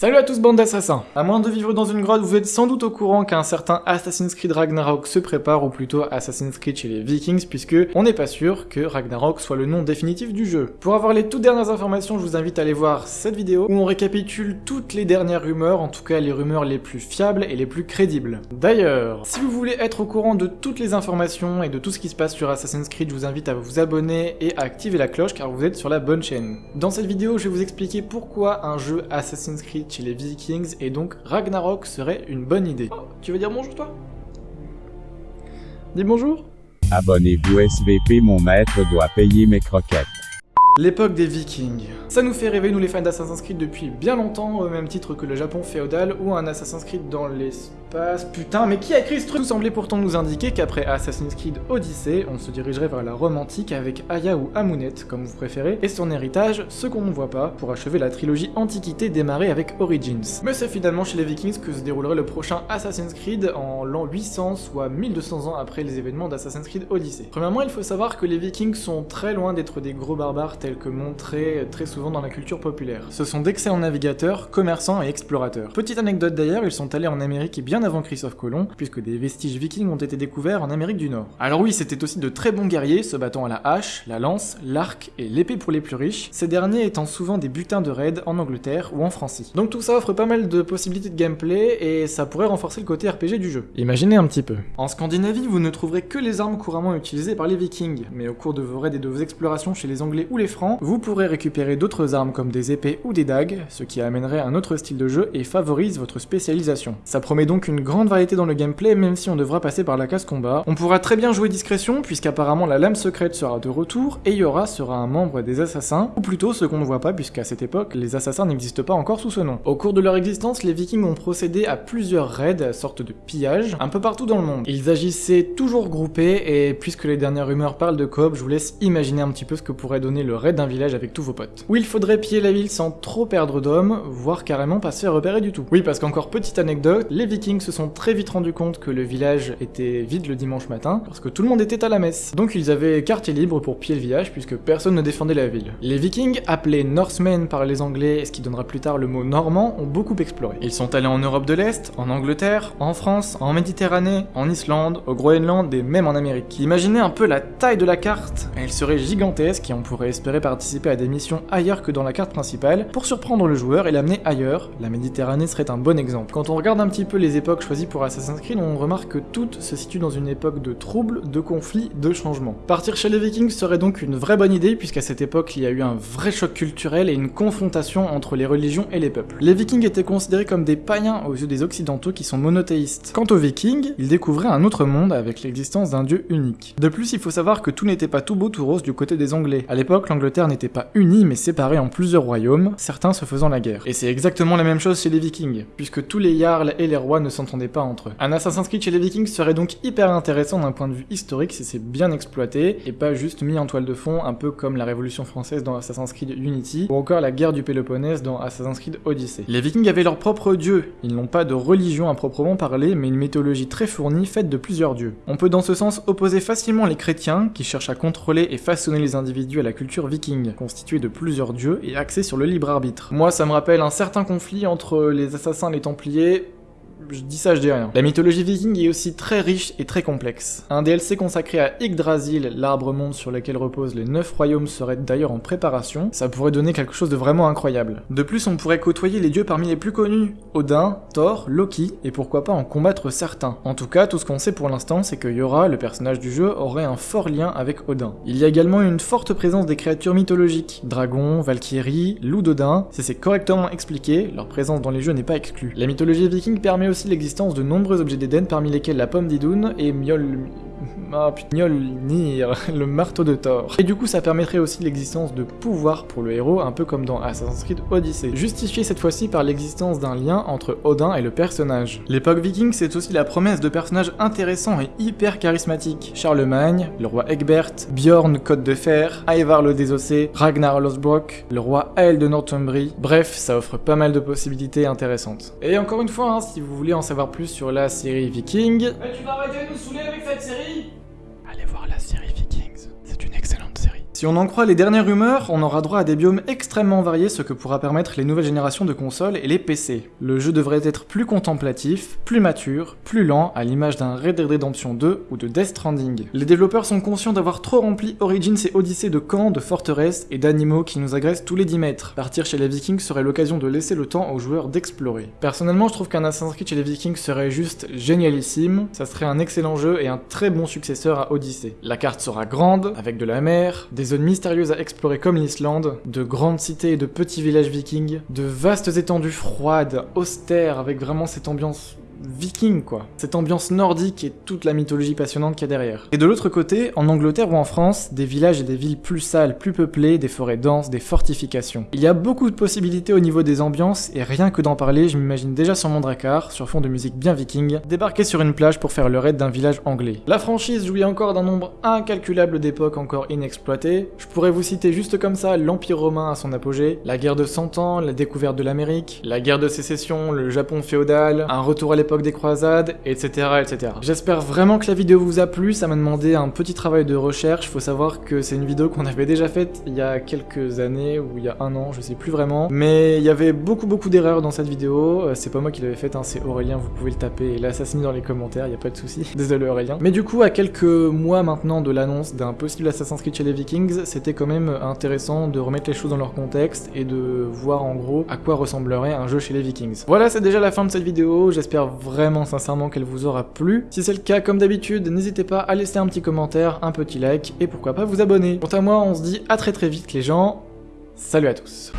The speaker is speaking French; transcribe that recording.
Salut à tous bande d'assassins À moins de vivre dans une grotte, vous êtes sans doute au courant qu'un certain Assassin's Creed Ragnarok se prépare, ou plutôt Assassin's Creed chez les Vikings, puisque on n'est pas sûr que Ragnarok soit le nom définitif du jeu. Pour avoir les toutes dernières informations, je vous invite à aller voir cette vidéo, où on récapitule toutes les dernières rumeurs, en tout cas les rumeurs les plus fiables et les plus crédibles. D'ailleurs, si vous voulez être au courant de toutes les informations et de tout ce qui se passe sur Assassin's Creed, je vous invite à vous abonner et à activer la cloche, car vous êtes sur la bonne chaîne. Dans cette vidéo, je vais vous expliquer pourquoi un jeu Assassin's Creed chez les Vikings, et donc Ragnarok serait une bonne idée. Oh, tu veux dire bonjour toi? Dis bonjour Abonnez-vous SVP mon maître doit payer mes croquettes. L'époque des Vikings. Ça nous fait rêver, nous les fans d'Assassin's Creed, depuis bien longtemps, au même titre que le Japon féodal ou un Assassin's Creed dans l'espace. Putain, mais qui a écrit ce truc? Tout semblait pourtant nous indiquer qu'après Assassin's Creed Odyssey, on se dirigerait vers la romantique avec Aya ou Amunet, comme vous préférez, et son héritage, ce qu'on ne voit pas, pour achever la trilogie Antiquité démarrée avec Origins. Mais c'est finalement chez les Vikings que se déroulerait le prochain Assassin's Creed en l'an 800, soit 1200 ans après les événements d'Assassin's Creed Odyssey. Premièrement, il faut savoir que les Vikings sont très loin d'être des gros barbares tels que montrés très souvent dans la culture populaire. Ce sont d'excellents navigateurs, commerçants et explorateurs. Petite anecdote d'ailleurs, ils sont allés en Amérique et bien avant Christophe Colomb, puisque des vestiges vikings ont été découverts en Amérique du Nord. Alors oui, c'était aussi de très bons guerriers, se battant à la hache, la lance, l'arc et l'épée pour les plus riches, ces derniers étant souvent des butins de raids en Angleterre ou en Francie. Donc tout ça offre pas mal de possibilités de gameplay et ça pourrait renforcer le côté RPG du jeu. Imaginez un petit peu. En Scandinavie, vous ne trouverez que les armes couramment utilisées par les vikings, mais au cours de vos raids et de vos explorations chez les anglais ou les francs, vous pourrez récupérer d'autres armes comme des épées ou des dagues, ce qui amènerait un autre style de jeu et favorise votre spécialisation. Ça promet donc une grande variété dans le gameplay même si on devra passer par la case combat. On pourra très bien jouer discrétion puisqu'apparemment la lame secrète sera de retour et Yora sera un membre des assassins, ou plutôt ce qu'on ne voit pas puisqu'à cette époque les assassins n'existent pas encore sous ce nom. Au cours de leur existence, les vikings ont procédé à plusieurs raids, sorte de pillage, un peu partout dans le monde. Ils agissaient toujours groupés et puisque les dernières rumeurs parlent de coop, je vous laisse imaginer un petit peu ce que pourrait donner le d'un village avec tous vos potes. Où il faudrait piller la ville sans trop perdre d'hommes, voire carrément pas se faire repérer du tout. Oui parce qu'encore petite anecdote, les vikings se sont très vite rendu compte que le village était vide le dimanche matin, parce que tout le monde était à la messe. Donc ils avaient quartier libre pour piller le village, puisque personne ne défendait la ville. Les vikings, appelés Norsemen par les anglais, ce qui donnera plus tard le mot normand, ont beaucoup exploré. Ils sont allés en Europe de l'Est, en Angleterre, en France, en Méditerranée, en Islande, au Groenland et même en Amérique. Imaginez un peu la taille de la carte, elle serait gigantesque et on pourrait espérer participer à des missions ailleurs que dans la carte principale, pour surprendre le joueur et l'amener ailleurs, la Méditerranée serait un bon exemple. Quand on regarde un petit peu les époques choisies pour Assassin's Creed, on remarque que toutes se situent dans une époque de troubles, de conflits, de changements. Partir chez les Vikings serait donc une vraie bonne idée, puisqu'à cette époque il y a eu un vrai choc culturel et une confrontation entre les religions et les peuples. Les Vikings étaient considérés comme des païens aux yeux des Occidentaux qui sont monothéistes. Quant aux Vikings, ils découvraient un autre monde avec l'existence d'un dieu unique. De plus, il faut savoir que tout n'était pas tout beau tout rose du côté des Anglais. À l'époque, l'Angleterre n'était pas unie mais séparée en plusieurs royaumes, certains se faisant la guerre. Et c'est exactement la même chose chez les Vikings, puisque tous les jarls et les rois ne s'entendaient pas entre eux. Un Assassin's Creed chez les Vikings serait donc hyper intéressant d'un point de vue historique si c'est bien exploité, et pas juste mis en toile de fond, un peu comme la Révolution française dans Assassin's Creed Unity, ou encore la guerre du Péloponnèse dans Assassin's Creed Odyssey. Les Vikings avaient leur propre dieu, ils n'ont pas de religion à proprement parler, mais une mythologie très fournie faite de plusieurs dieux. On peut dans ce sens opposer facilement les chrétiens, qui cherchent à contrôler et façonner les individus à la culture viking, constituée de plusieurs dieux et axée sur le libre arbitre. Moi ça me rappelle un certain conflit entre les assassins et les templiers, je dis ça, je dis rien. La mythologie viking est aussi très riche et très complexe. Un DLC consacré à Yggdrasil, l'arbre monde sur lequel reposent les 9 royaumes serait d'ailleurs en préparation, ça pourrait donner quelque chose de vraiment incroyable. De plus, on pourrait côtoyer les dieux parmi les plus connus, Odin, Thor, Loki, et pourquoi pas en combattre certains. En tout cas, tout ce qu'on sait pour l'instant, c'est que Yora, le personnage du jeu, aurait un fort lien avec Odin. Il y a également une forte présence des créatures mythologiques, dragons, valkyries, loups d'Odin, si c'est correctement expliqué, leur présence dans les jeux n'est pas exclue. La mythologie viking permet aussi l'existence de nombreux objets d'Éden parmi lesquels la pomme d'Idoun et Miol... Ah putain, Mjolnir, le marteau de Thor. Et du coup ça permettrait aussi l'existence de pouvoirs pour le héros, un peu comme dans Assassin's Creed Odyssey. Justifié cette fois-ci par l'existence d'un lien entre Odin et le personnage. L'époque viking c'est aussi la promesse de personnages intéressants et hyper charismatiques. Charlemagne, le roi Egbert, Bjorn Côte de Fer, Ivar le Désossé, Ragnar Lothbrok, le roi Ael de Northumbrie. Bref, ça offre pas mal de possibilités intéressantes. Et encore une fois, hein, si vous voulez en savoir plus sur la série Viking... Eh, cette série Si on en croit les dernières rumeurs, on aura droit à des biomes extrêmement variés, ce que pourra permettre les nouvelles générations de consoles et les PC. Le jeu devrait être plus contemplatif, plus mature, plus lent, à l'image d'un Red Dead Redemption 2 ou de Death Stranding. Les développeurs sont conscients d'avoir trop rempli Origins et Odyssey de camps, de forteresses et d'animaux qui nous agressent tous les 10 mètres. Partir chez les Vikings serait l'occasion de laisser le temps aux joueurs d'explorer. Personnellement, je trouve qu'un Assassin's Creed chez les Vikings serait juste génialissime, ça serait un excellent jeu et un très bon successeur à Odyssey. La carte sera grande, avec de la mer, des zones mystérieuses à explorer comme l'Islande, de grandes cités et de petits villages vikings, de vastes étendues froides, austères, avec vraiment cette ambiance viking quoi. Cette ambiance nordique et toute la mythologie passionnante qu'il y a derrière. Et de l'autre côté, en Angleterre ou en France, des villages et des villes plus sales, plus peuplées, des forêts denses, des fortifications. Il y a beaucoup de possibilités au niveau des ambiances et rien que d'en parler, je m'imagine déjà sur mon dracard, sur fond de musique bien viking, débarquer sur une plage pour faire le raid d'un village anglais. La franchise jouit encore d'un nombre incalculable d'époques encore inexploitées. Je pourrais vous citer juste comme ça l'Empire romain à son apogée, la guerre de 100 ans, la découverte de l'Amérique, la guerre de sécession, le Japon féodal, un retour à l'époque des croisades, etc. etc. J'espère vraiment que la vidéo vous a plu, ça m'a demandé un petit travail de recherche, faut savoir que c'est une vidéo qu'on avait déjà faite il y a quelques années, ou il y a un an, je sais plus vraiment, mais il y avait beaucoup beaucoup d'erreurs dans cette vidéo, euh, c'est pas moi qui l'avais faite, hein, c'est Aurélien, vous pouvez le taper et l'assassiner dans les commentaires, il a pas de souci. Désolé Aurélien. Mais du coup, à quelques mois maintenant de l'annonce d'un possible Assassin's Creed chez les Vikings, c'était quand même intéressant de remettre les choses dans leur contexte et de voir en gros à quoi ressemblerait un jeu chez les Vikings. Voilà, c'est déjà la fin de cette vidéo, j'espère vraiment sincèrement qu'elle vous aura plu. Si c'est le cas, comme d'habitude, n'hésitez pas à laisser un petit commentaire, un petit like, et pourquoi pas vous abonner. Quant à moi, on se dit à très très vite les gens, salut à tous